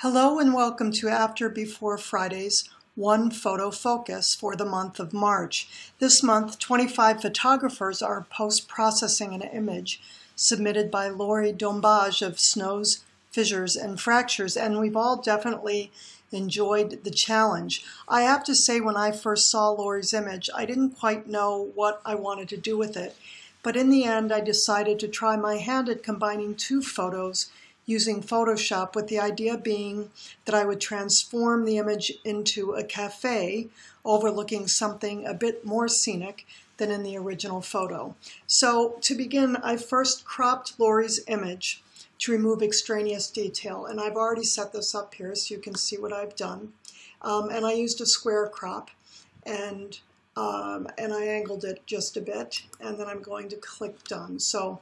Hello and welcome to After Before Friday's One Photo Focus for the month of March. This month, 25 photographers are post-processing an image submitted by Laurie Dombage of Snows, Fissures, and Fractures, and we've all definitely enjoyed the challenge. I have to say when I first saw Laurie's image, I didn't quite know what I wanted to do with it, but in the end I decided to try my hand at combining two photos using Photoshop with the idea being that I would transform the image into a cafe overlooking something a bit more scenic than in the original photo. So to begin, I first cropped Laurie's image to remove extraneous detail. And I've already set this up here so you can see what I've done. Um, and I used a square crop and, um, and I angled it just a bit. And then I'm going to click done. So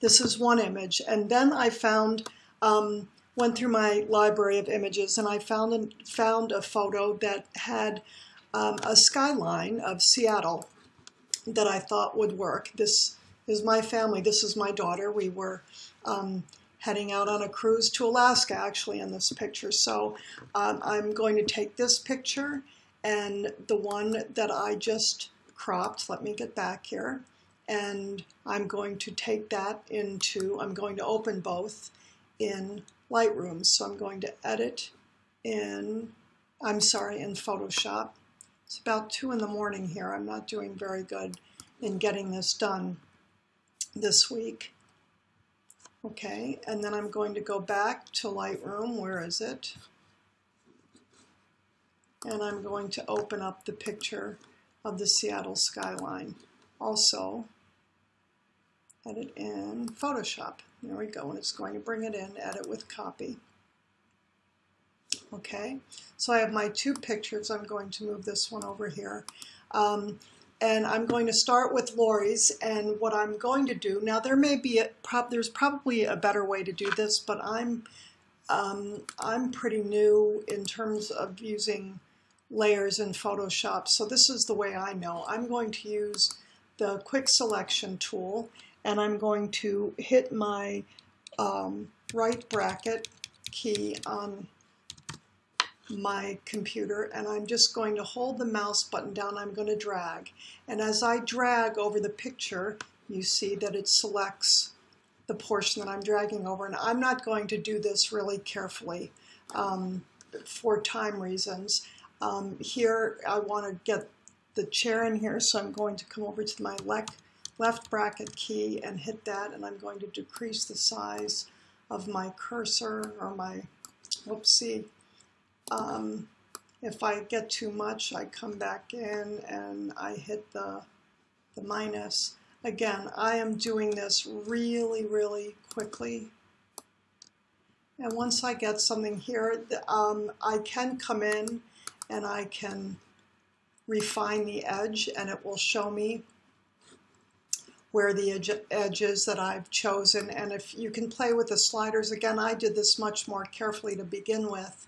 this is one image. And then I found, um, went through my library of images and I found a, found a photo that had um, a skyline of Seattle that I thought would work. This is my family. This is my daughter. We were um, heading out on a cruise to Alaska actually in this picture. So um, I'm going to take this picture and the one that I just cropped, let me get back here, and I'm going to take that into, I'm going to open both in Lightroom. So I'm going to edit in, I'm sorry, in Photoshop. It's about 2 in the morning here. I'm not doing very good in getting this done this week. Okay, and then I'm going to go back to Lightroom. Where is it? And I'm going to open up the picture of the Seattle skyline. Also, edit in Photoshop. There we go, and it's going to bring it in, edit with copy. Okay, so I have my two pictures. I'm going to move this one over here. Um, and I'm going to start with Laurie's and what I'm going to do, now there may be, a, there's probably a better way to do this, but I'm, um, I'm pretty new in terms of using layers in Photoshop, so this is the way I know. I'm going to use the quick selection tool and I'm going to hit my um, right bracket key on my computer and I'm just going to hold the mouse button down. I'm going to drag. And as I drag over the picture, you see that it selects the portion that I'm dragging over. And I'm not going to do this really carefully um, for time reasons. Um, here, I want to get the chair in here, so I'm going to come over to my left left bracket key and hit that and I'm going to decrease the size of my cursor or my, whoopsie. Um, if I get too much, I come back in and I hit the, the minus. Again, I am doing this really, really quickly. And once I get something here, um, I can come in and I can refine the edge and it will show me where the edge, edges that I've chosen. And if you can play with the sliders, again, I did this much more carefully to begin with.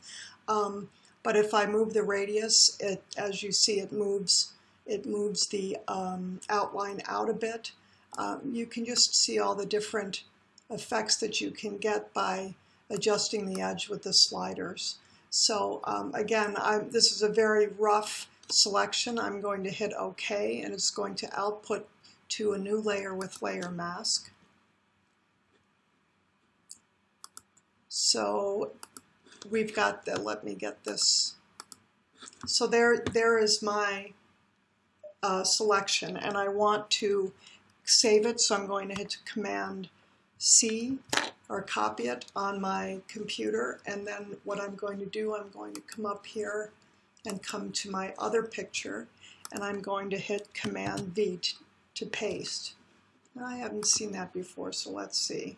Um, but if I move the radius, it, as you see, it moves, it moves the um, outline out a bit. Um, you can just see all the different effects that you can get by adjusting the edge with the sliders. So um, again, I'm, this is a very rough selection. I'm going to hit OK, and it's going to output to a new layer with layer mask. So we've got the, let me get this. So there, there is my uh, selection and I want to save it. So I'm going to hit Command C or copy it on my computer. And then what I'm going to do, I'm going to come up here and come to my other picture and I'm going to hit Command V to paste. I haven't seen that before, so let's see.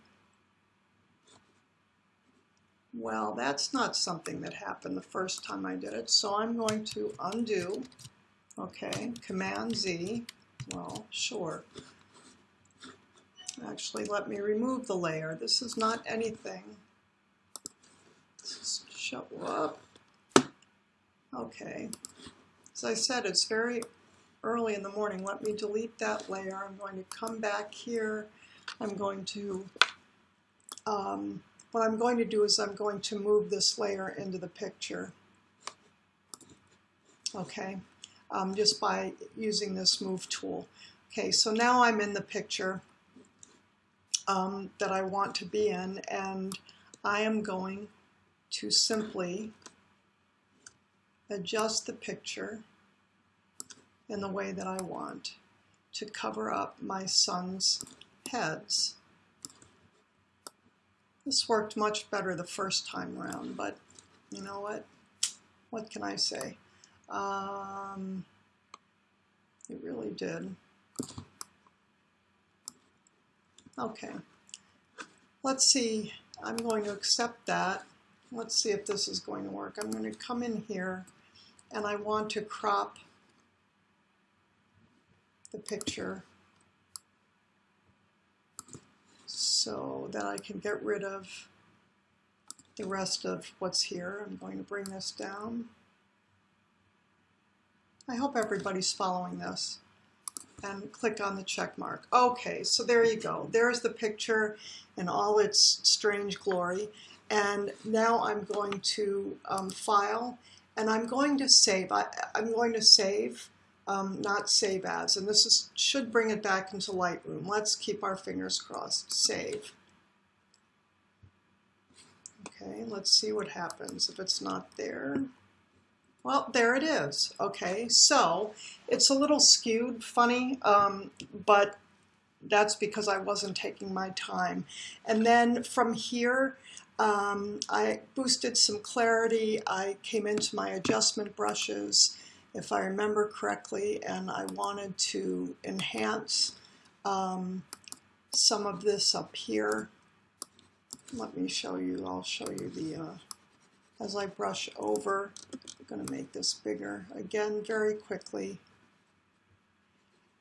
Well, that's not something that happened the first time I did it, so I'm going to undo, okay, Command Z, well, sure. Actually, let me remove the layer. This is not anything. Show up. Okay. As I said, it's very early in the morning. Let me delete that layer. I'm going to come back here. I'm going to um, what I'm going to do is I'm going to move this layer into the picture. Okay, um, just by using this move tool. Okay, so now I'm in the picture um, that I want to be in and I am going to simply adjust the picture in the way that I want to cover up my son's heads. This worked much better the first time around, but you know what? What can I say? Um, it really did. Okay, let's see. I'm going to accept that. Let's see if this is going to work. I'm going to come in here and I want to crop the picture so that I can get rid of the rest of what's here. I'm going to bring this down. I hope everybody's following this and click on the check mark. Okay, so there you go. There's the picture in all its strange glory. And now I'm going to um, file and I'm going to save. I, am going to save, um, not save as. And this is, should bring it back into Lightroom. Let's keep our fingers crossed. Save. Okay, let's see what happens if it's not there. Well, there it is. Okay, so it's a little skewed, funny, um, but that's because I wasn't taking my time. And then from here, um, I boosted some clarity. I came into my adjustment brushes, if I remember correctly, and I wanted to enhance um, some of this up here. Let me show you, I'll show you the, uh, as I brush over, I'm going to make this bigger again very quickly.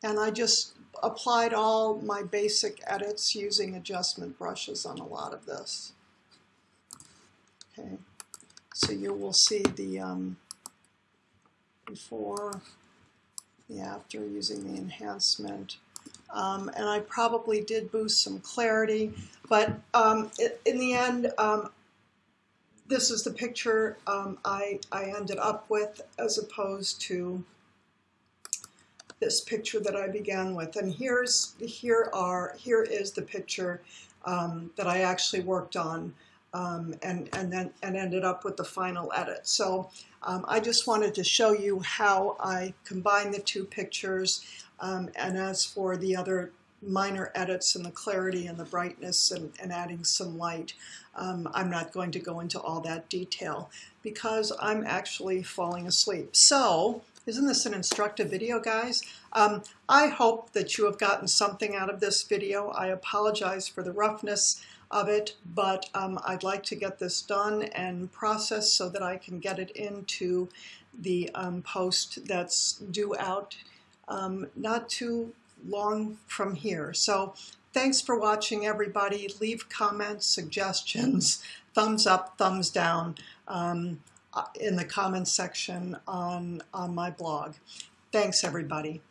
And I just applied all my basic edits using adjustment brushes on a lot of this. Okay, so you will see the um, before, the after using the enhancement. Um, and I probably did boost some clarity, but um, in the end, um, this is the picture um, I, I ended up with as opposed to this picture that I began with. And here's here are here is the picture um, that I actually worked on um, and, and then and ended up with the final edit. So um, I just wanted to show you how I combine the two pictures. Um, and as for the other minor edits and the clarity and the brightness and, and adding some light, um, I'm not going to go into all that detail because I'm actually falling asleep. So isn't this an instructive video, guys? Um, I hope that you have gotten something out of this video. I apologize for the roughness of it, but um, I'd like to get this done and processed so that I can get it into the um, post that's due out um, not too long from here. So thanks for watching, everybody. Leave comments, suggestions, thumbs up, thumbs down um, Uh, in the comments section on, on my blog. Thanks, everybody.